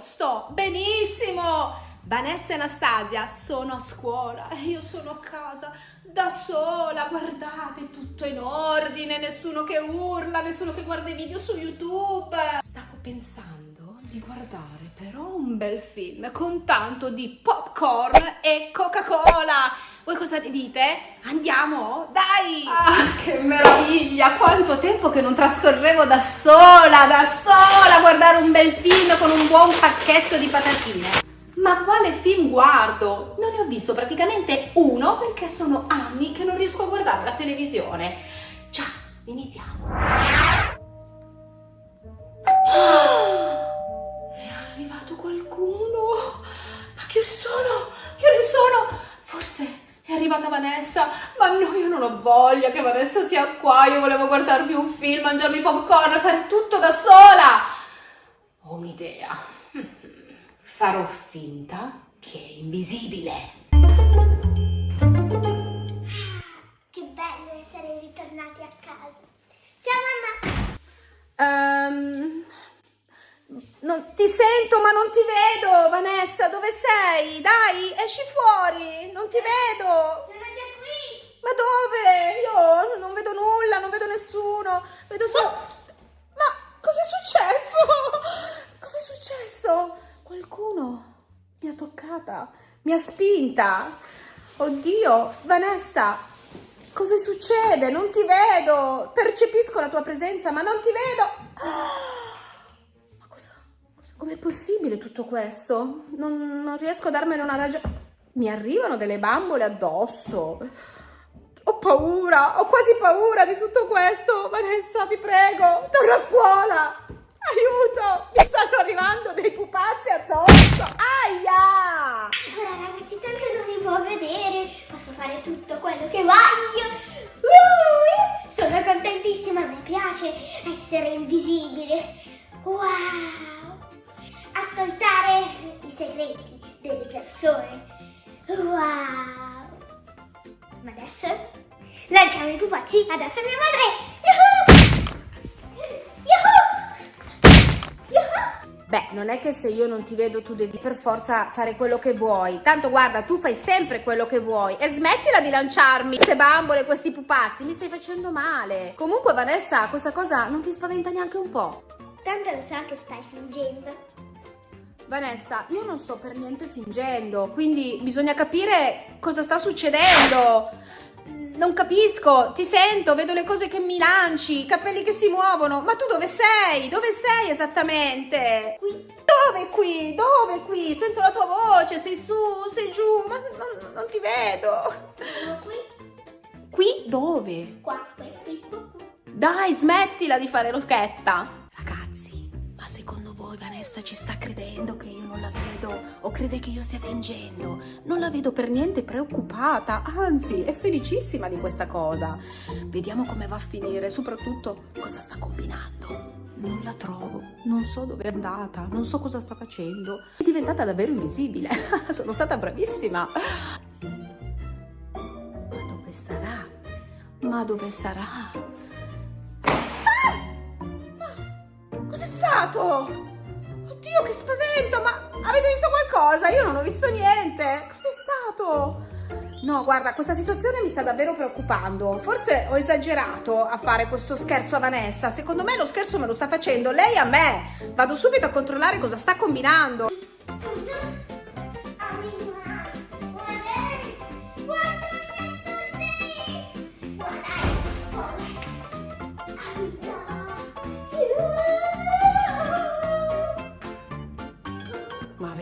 sto benissimo. Vanessa e Anastasia sono a scuola io sono a casa da sola, guardate, tutto in ordine, nessuno che urla, nessuno che guarda i video su YouTube. Stavo pensando di guardare però un bel film con tanto di popcorn e Coca-Cola. Voi cosa ne dite? Andiamo? Dai! Ah, che meraviglia! Quanto tempo che non trascorrevo da sola, da sola, a guardare un bel film con un buon pacchetto di patatine. Ma quale film guardo? Non ne ho visto praticamente uno perché sono anni che non riesco a guardare la televisione. Ciao, iniziamo. Vanessa, ma no, io non ho voglia che Vanessa sia qua, io volevo guardarmi un film, mangiarmi popcorn, fare tutto da sola. Ho un'idea farò finta che è invisibile. Che bello essere ritornati a casa. Ciao mamma! Um, non, ti sento ma non ti vedo, Vanessa, dove sei? Dai, esci fuori, non ti vedo. Ma dove? Io non vedo nulla, non vedo nessuno, vedo solo... Ma cos'è successo? Cos'è successo? Qualcuno mi ha toccata, mi ha spinta. Oddio, Vanessa, cosa succede? Non ti vedo. Percepisco la tua presenza, ma non ti vedo. Ma cosa, cosa com'è possibile tutto questo? Non, non riesco a darmene una ragione. Mi arrivano delle bambole addosso. Paura, ho quasi paura di tutto questo. Vanessa, ti prego, torna a scuola. Aiuto! Mi stanno arrivando dei pupazzi addosso! Aia! Ora ragazzi, tanto non mi può vedere. Posso fare tutto quello che voglio. Uh, sono contentissima, mi piace essere invisibile. Wow! Ascoltare i segreti delle persone. Wow! Ma adesso lanciamo i pupazzi addosso a mia madre. Beh, non è che se io non ti vedo tu devi per forza fare quello che vuoi. Tanto guarda, tu fai sempre quello che vuoi. E smettila di lanciarmi queste bambole, questi pupazzi. Mi stai facendo male. Comunque, Vanessa, questa cosa non ti spaventa neanche un po'. Tanto lo so che stai fingendo. Vanessa, io non sto per niente fingendo, quindi bisogna capire cosa sta succedendo. Non capisco, ti sento, vedo le cose che mi lanci, i capelli che si muovono, ma tu dove sei? Dove sei esattamente? Qui. Dove qui? Dove qui? Sento la tua voce, sei su, sei giù, ma non, non ti vedo. Sono qui. Qui dove? Qua, qui, qui, qua. Dai, smettila di fare l'occhetta. Vanessa ci sta credendo che io non la vedo o crede che io stia fingendo? Non la vedo per niente preoccupata, anzi è felicissima di questa cosa. Vediamo come va a finire, soprattutto cosa sta combinando. Non la trovo, non so dove è andata, non so cosa sta facendo. È diventata davvero invisibile, sono stata bravissima. Ma dove sarà? Ma dove sarà? Cos'è stato? Oddio, che spavento! Ma avete visto qualcosa? Io non ho visto niente. Cos'è stato? No, guarda, questa situazione mi sta davvero preoccupando. Forse ho esagerato a fare questo scherzo a Vanessa. Secondo me lo scherzo me lo sta facendo lei a me. Vado subito a controllare cosa sta combinando.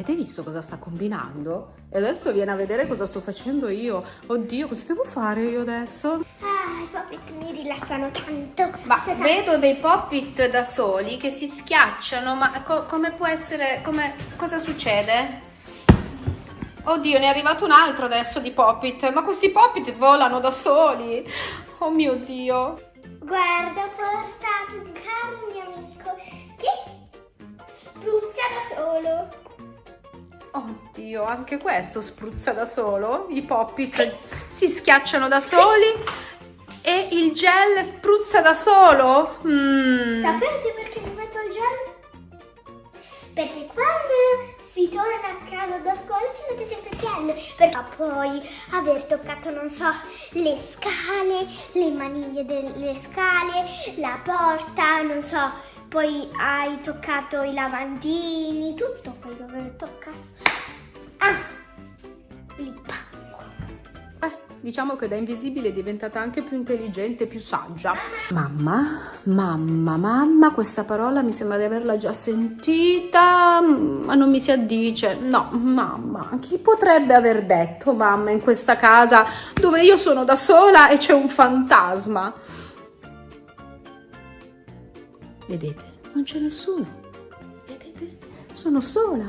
Avete visto cosa sta combinando? E adesso viene a vedere cosa sto facendo io. Oddio, cosa devo fare io adesso? Ah, i puppet mi rilassano tanto. Ma tanto. vedo dei pop-it da soli che si schiacciano, ma co- come può essere, come, cosa succede? Oddio, ne è arrivato un altro adesso di pop-it, ma questi pop-it volano da soli. Oh mio Dio. Guarda, ho portato un caro mio amico che spruzza da solo. Oddio, anche questo spruzza da solo. I pop-it si schiacciano da soli e il gel spruzza da solo. Mm. Sapete perché mi metto il gel? perché quando si torna a casa da scuola si mette sempre gel per poi aver toccato non so le scale le maniglie delle scale la porta non so poi hai toccato i lavandini tutto poi dover toccare diciamo che da invisibile è diventata anche più intelligente, più saggia. Mamma, mamma, mamma, questa parola mi sembra di averla già sentita, ma non mi si addice. No, mamma, chi potrebbe aver detto mamma in questa casa dove io sono da sola e c'è un fantasma? Vedete, non c'è nessuno. Vedete? Sono sola.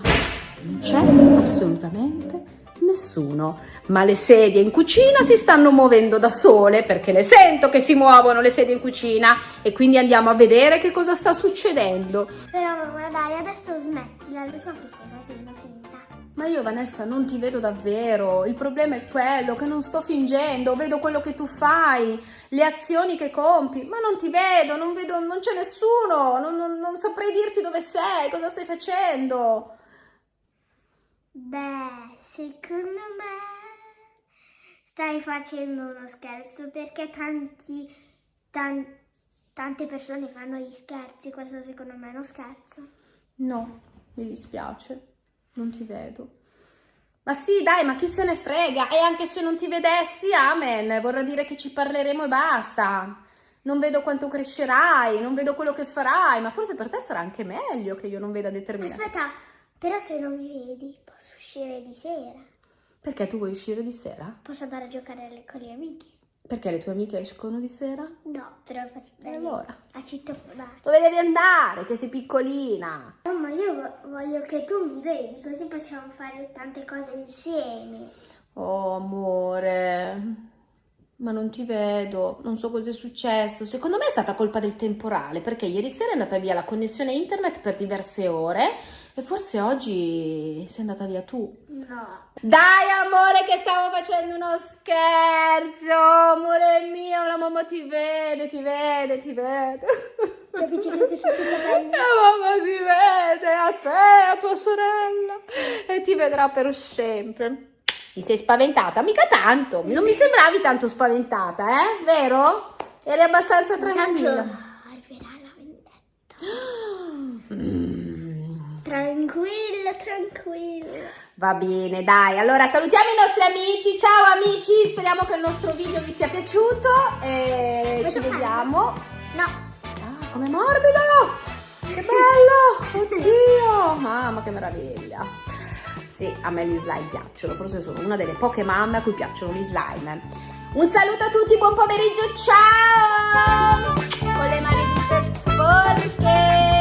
Non c'è assolutamente nessuno. Ma le sedie in cucina si stanno muovendo da sole perché le sento che si muovono le sedie in cucina e quindi andiamo a vedere che cosa sta succedendo. però mamma dai adesso smettila lo so che stai facendo finta Ma io Vanessa non ti vedo davvero, il problema è quello che non sto fingendo, vedo quello che tu fai, le azioni che compi, ma non ti vedo, non vedo, non c'è nessuno, non, non- non saprei dirti dove sei, cosa stai facendo. Beh, secondo me stai facendo uno scherzo perché tanti, tan- tante persone fanno gli scherzi. Questo secondo me è uno scherzo. No, mi dispiace, non ti vedo. Ma sì, dai, ma chi se ne frega? E anche se non ti vedessi, amen, vorrà dire che ci parleremo e basta. Non vedo quanto crescerai, non vedo quello che farai, ma forse per te sarà anche meglio che io non veda determinate. Aspetta, però se non mi vedi posso uscire di sera. Perché tu vuoi uscire di sera? Posso andare a giocare con gli amici. Perché le tue amiche escono di sera? No, però faccio E allora? a citofonare. Dove devi andare? Che sei piccolina. Mamma, io vo- voglio che tu mi vedi, così possiamo fare tante cose insieme. Oh, amore. Ma non ti vedo, non so cosa è successo. Secondo me è stata colpa del temporale, perché ieri sera è andata via la connessione internet per diverse ore e forse oggi sei andata via tu. No. Dai, amore, che stavo facendo uno scherzo. Amore mio, la mamma ti vede, ti vede, ti vede. Capisci che capelli? La mamma ti vede, a te, a tua sorella, e ti vedrà per sempre. Ti sei spaventata? Mica tanto, non mi sembravi tanto spaventata, eh? Vero? Eri abbastanza tranquilla. arriverà la vendetta. Tranquilla, tranquilla. Va bene, dai. Allora salutiamo i nostri amici. Ciao amici, speriamo che il nostro video vi sia piaciuto e Vuoi ci vediamo. No, Ah, com'è morbido! Che bello! Oddio! Mamma, che meraviglia! Sì, a me gli slime piacciono, forse sono una delle poche mamme a cui piacciono gli slime. Un saluto a tutti, buon pomeriggio, ciao! Con le mani tutte sporche!